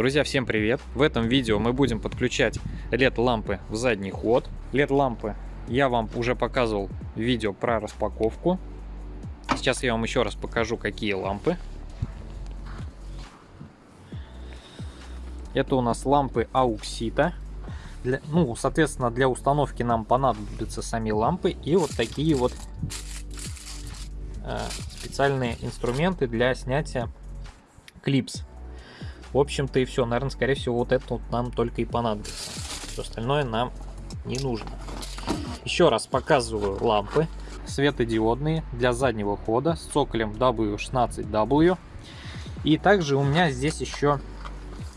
Друзья, всем привет! В этом видео мы будем подключать LED-лампы в задний ход. LED-лампы я вам уже показывал видео про распаковку. Сейчас я вам еще раз покажу, какие лампы. Это у нас лампы Ауксита. Для, ну, соответственно, для установки нам понадобятся сами лампы и вот такие вот э, специальные инструменты для снятия клипс. В общем-то и все. Наверное, скорее всего, вот это вот нам только и понадобится. Все остальное нам не нужно. Еще раз показываю лампы светодиодные для заднего хода с цоколем W16W. И также у меня здесь еще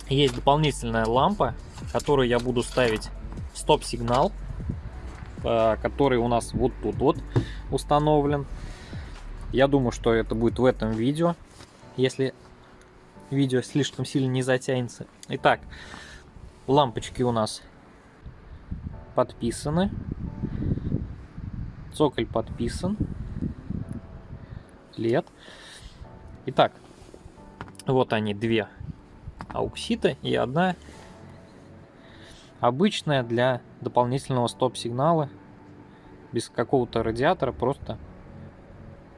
есть дополнительная лампа, которую я буду ставить стоп-сигнал, э, который у нас вот тут вот установлен. Я думаю, что это будет в этом видео. Если видео слишком сильно не затянется. Итак, лампочки у нас подписаны. Цоколь подписан. Лет. Итак, вот они две ауксита и одна обычная для дополнительного стоп-сигнала без какого-то радиатора, просто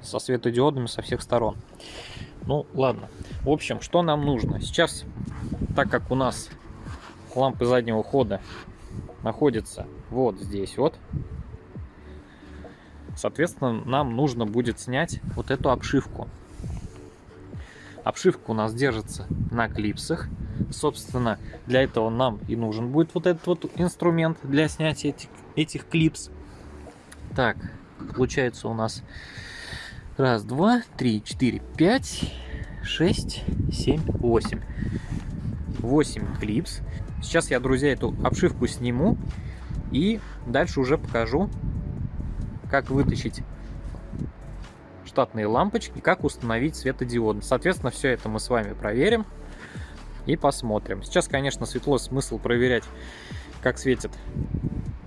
со светодиодами со всех сторон. Ну, ладно. В общем, что нам нужно? Сейчас, так как у нас лампы заднего хода находятся вот здесь вот, соответственно, нам нужно будет снять вот эту обшивку. Обшивка у нас держится на клипсах. Собственно, для этого нам и нужен будет вот этот вот инструмент для снятия этих, этих клипс. Так, получается у нас Раз, два, три, четыре, пять, шесть, семь, восемь. Восемь клипс. Сейчас я, друзья, эту обшивку сниму и дальше уже покажу, как вытащить штатные лампочки, как установить светодиод. Соответственно, все это мы с вами проверим и посмотрим. Сейчас, конечно, светло смысл проверять, как светит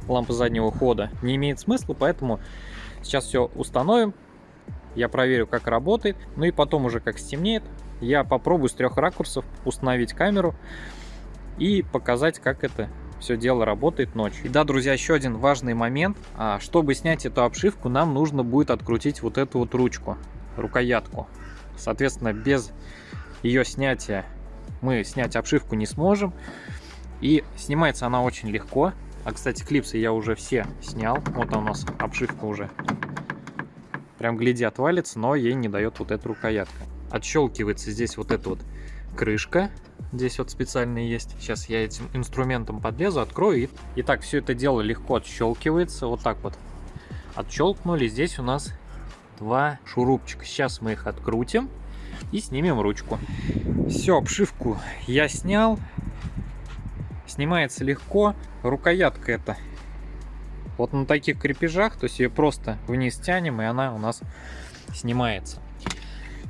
лампа заднего хода, не имеет смысла, поэтому сейчас все установим, я проверю, как работает. Ну и потом уже, как стемнеет, я попробую с трех ракурсов установить камеру и показать, как это все дело работает ночью. И да, друзья, еще один важный момент. А, чтобы снять эту обшивку, нам нужно будет открутить вот эту вот ручку, рукоятку. Соответственно, без ее снятия мы снять обшивку не сможем. И снимается она очень легко. А, кстати, клипсы я уже все снял. Вот у нас обшивка уже Прям гляди, отвалится, но ей не дает вот эта рукоятка. Отщелкивается здесь вот эта вот крышка. Здесь вот специально есть. Сейчас я этим инструментом подлезу, открою. И... Итак, все это дело легко отщелкивается. Вот так вот отщелкнули. Здесь у нас два шурупчика. Сейчас мы их открутим и снимем ручку. Все, обшивку я снял. Снимается легко. Рукоятка это вот на таких крепежах, то есть ее просто вниз тянем, и она у нас снимается.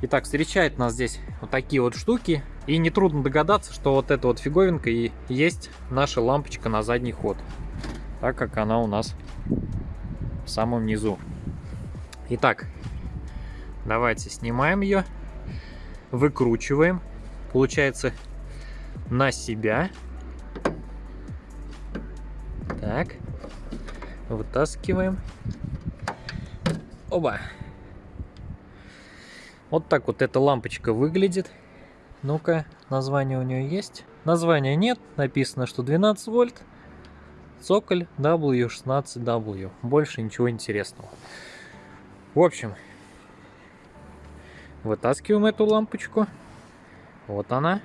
Итак, встречает нас здесь вот такие вот штуки. И нетрудно догадаться, что вот эта вот фиговинка и есть наша лампочка на задний ход. Так как она у нас в самом низу. Итак, давайте снимаем ее. Выкручиваем. Получается на себя. Так. Вытаскиваем. Оба. Вот так вот эта лампочка выглядит. Ну-ка, название у нее есть? Названия нет, написано, что 12 вольт. Цоколь W16W. Больше ничего интересного. В общем, вытаскиваем эту лампочку. Вот она.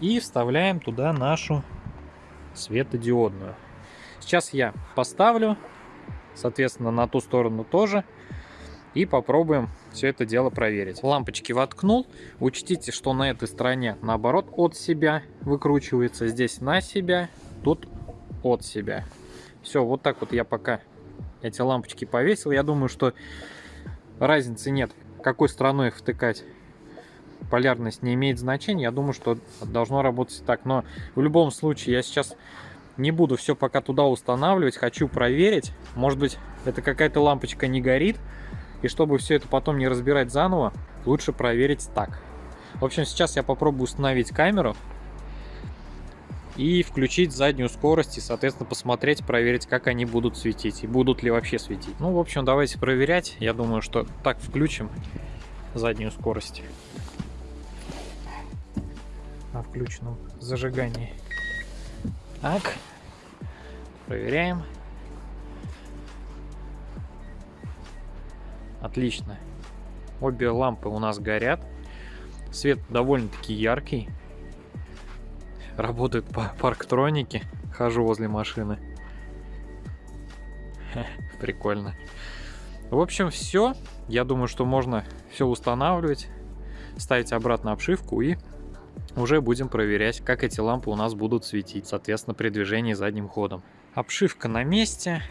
И вставляем туда нашу светодиодную. Сейчас я поставлю, соответственно, на ту сторону тоже. И попробуем все это дело проверить. Лампочки воткнул. Учтите, что на этой стороне наоборот от себя выкручивается. Здесь на себя, тут от себя. Все, вот так вот я пока эти лампочки повесил. Я думаю, что разницы нет, какой стороной их втыкать. Полярность не имеет значения. Я думаю, что должно работать так. Но в любом случае я сейчас не буду все пока туда устанавливать, хочу проверить. Может быть, это какая-то лампочка не горит. И чтобы все это потом не разбирать заново, лучше проверить так. В общем, сейчас я попробую установить камеру и включить заднюю скорость и, соответственно, посмотреть, проверить, как они будут светить и будут ли вообще светить. Ну, в общем, давайте проверять. Я думаю, что так включим заднюю скорость на включенном зажигании. Так, проверяем. Отлично. Обе лампы у нас горят. Свет довольно-таки яркий. Работают по парктронике. Хожу возле машины. Прикольно. В общем, все. Я думаю, что можно все устанавливать, ставить обратно обшивку и уже будем проверять, как эти лампы у нас будут светить, соответственно, при движении задним ходом. Обшивка на месте,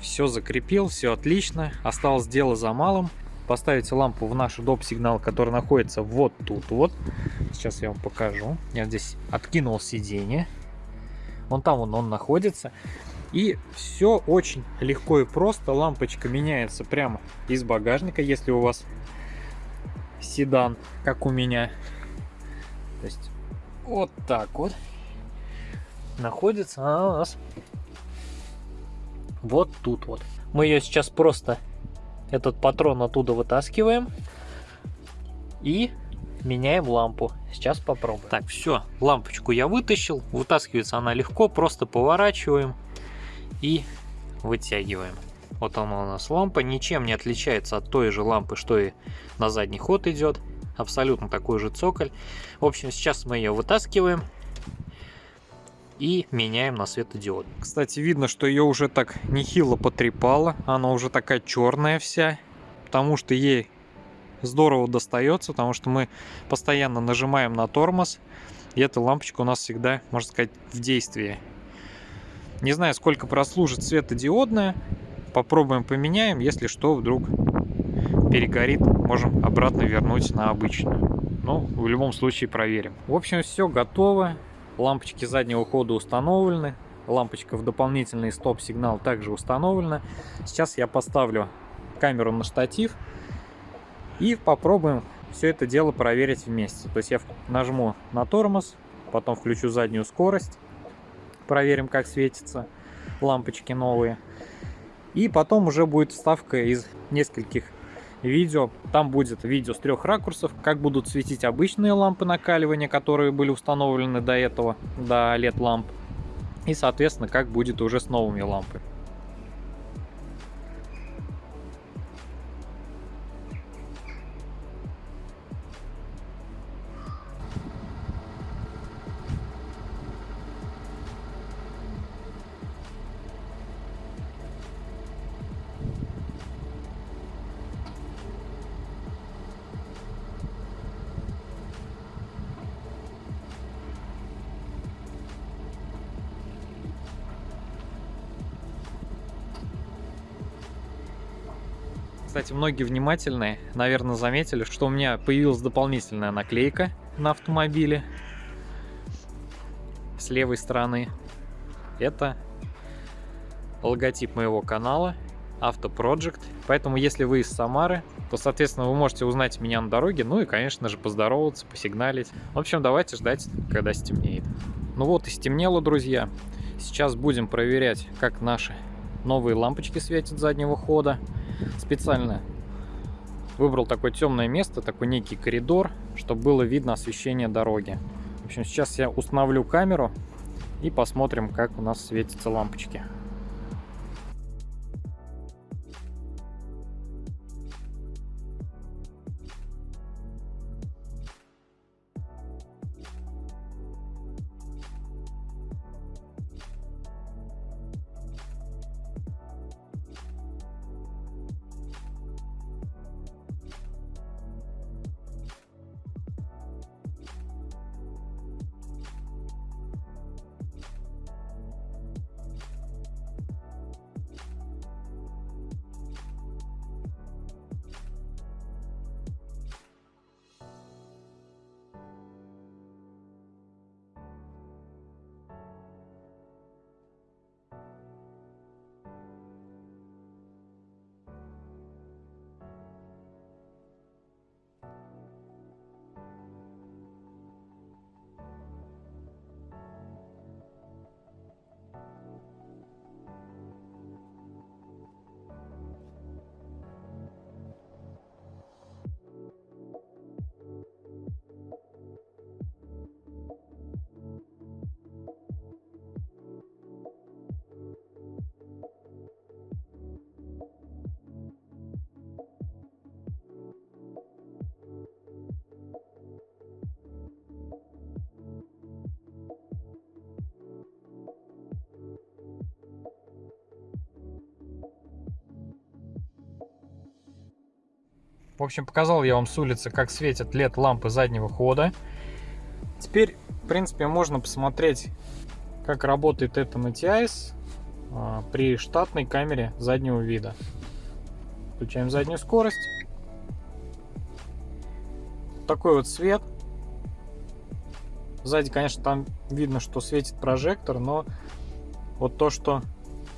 все закрепил, все отлично. Осталось дело за малым. Поставить лампу в наш доп. сигнал, который находится вот тут вот. Сейчас я вам покажу. Я здесь откинул сиденье. Вон там он, он находится. И все очень легко и просто. Лампочка меняется прямо из багажника, если у вас седан, как у меня. То есть вот так вот находится она у нас вот тут вот. Мы ее сейчас просто, этот патрон оттуда вытаскиваем и меняем лампу. Сейчас попробуем. Так, все, лампочку я вытащил. Вытаскивается она легко, просто поворачиваем и вытягиваем. Вот она у нас лампа, ничем не отличается от той же лампы, что и на задний ход идет абсолютно такой же цоколь. В общем, сейчас мы ее вытаскиваем и меняем на светодиод. Кстати, видно, что ее уже так нехило потрепало. Она уже такая черная вся, потому что ей здорово достается, потому что мы постоянно нажимаем на тормоз, и эта лампочка у нас всегда, можно сказать, в действии. Не знаю, сколько прослужит светодиодная. Попробуем поменяем, если что, вдруг перегорит, можем обратно вернуть на обычную. Но в любом случае проверим. В общем, все готово. Лампочки заднего хода установлены. Лампочка в дополнительный стоп-сигнал также установлена. Сейчас я поставлю камеру на штатив и попробуем все это дело проверить вместе. То есть я нажму на тормоз, потом включу заднюю скорость, проверим, как светятся лампочки новые. И потом уже будет вставка из нескольких видео. Там будет видео с трех ракурсов, как будут светить обычные лампы накаливания, которые были установлены до этого, до LED ламп. И, соответственно, как будет уже с новыми лампами. Кстати, многие внимательные, наверное, заметили, что у меня появилась дополнительная наклейка на автомобиле с левой стороны. Это логотип моего канала Project. Поэтому, если вы из Самары, то, соответственно, вы можете узнать меня на дороге, ну и, конечно же, поздороваться, посигналить. В общем, давайте ждать, когда стемнеет. Ну вот и стемнело, друзья. Сейчас будем проверять, как наши новые лампочки светят заднего хода специально выбрал такое темное место, такой некий коридор, чтобы было видно освещение дороги. В общем, сейчас я установлю камеру и посмотрим, как у нас светятся лампочки. В общем, показал я вам с улицы, как светят LED лампы заднего хода. Теперь, в принципе, можно посмотреть, как работает это MTIS а, при штатной камере заднего вида. Включаем заднюю скорость. Такой вот свет. Сзади, конечно, там видно, что светит прожектор, но вот то, что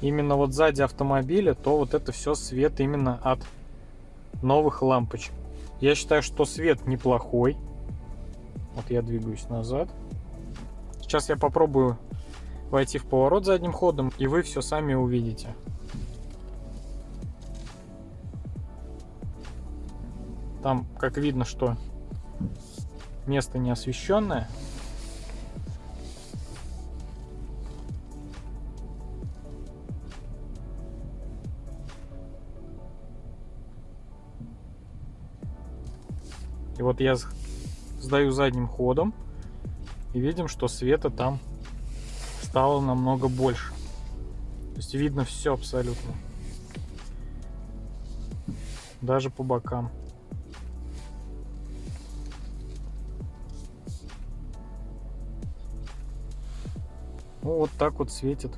именно вот сзади автомобиля, то вот это все свет именно от новых лампочек. Я считаю, что свет неплохой. Вот я двигаюсь назад. Сейчас я попробую войти в поворот задним ходом, и вы все сами увидите. Там, как видно, что место не освещенное. Вот я сдаю задним ходом и видим, что света там стало намного больше. То есть видно все абсолютно. Даже по бокам. Ну, вот так вот светят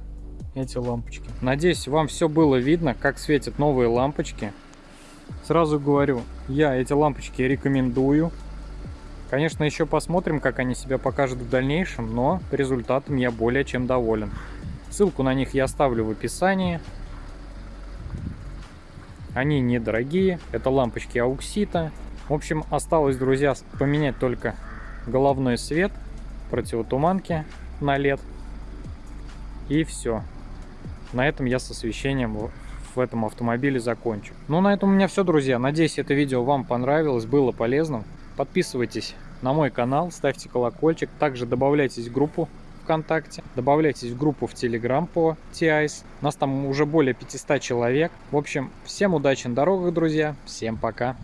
эти лампочки. Надеюсь, вам все было видно, как светят новые лампочки. Сразу говорю, я эти лампочки рекомендую. Конечно, еще посмотрим, как они себя покажут в дальнейшем, но результатом я более чем доволен. Ссылку на них я оставлю в описании. Они недорогие, это лампочки ауксита. В общем, осталось, друзья, поменять только головной свет, противотуманки на LED. И все. На этом я с освещением в этом автомобиле закончу. Ну, на этом у меня все, друзья. Надеюсь, это видео вам понравилось, было полезным. Подписывайтесь на мой канал, ставьте колокольчик. Также добавляйтесь в группу ВКонтакте, добавляйтесь в группу в Телеграм по TIS. Нас там уже более 500 человек. В общем, всем удачи на дорогах, друзья. Всем пока.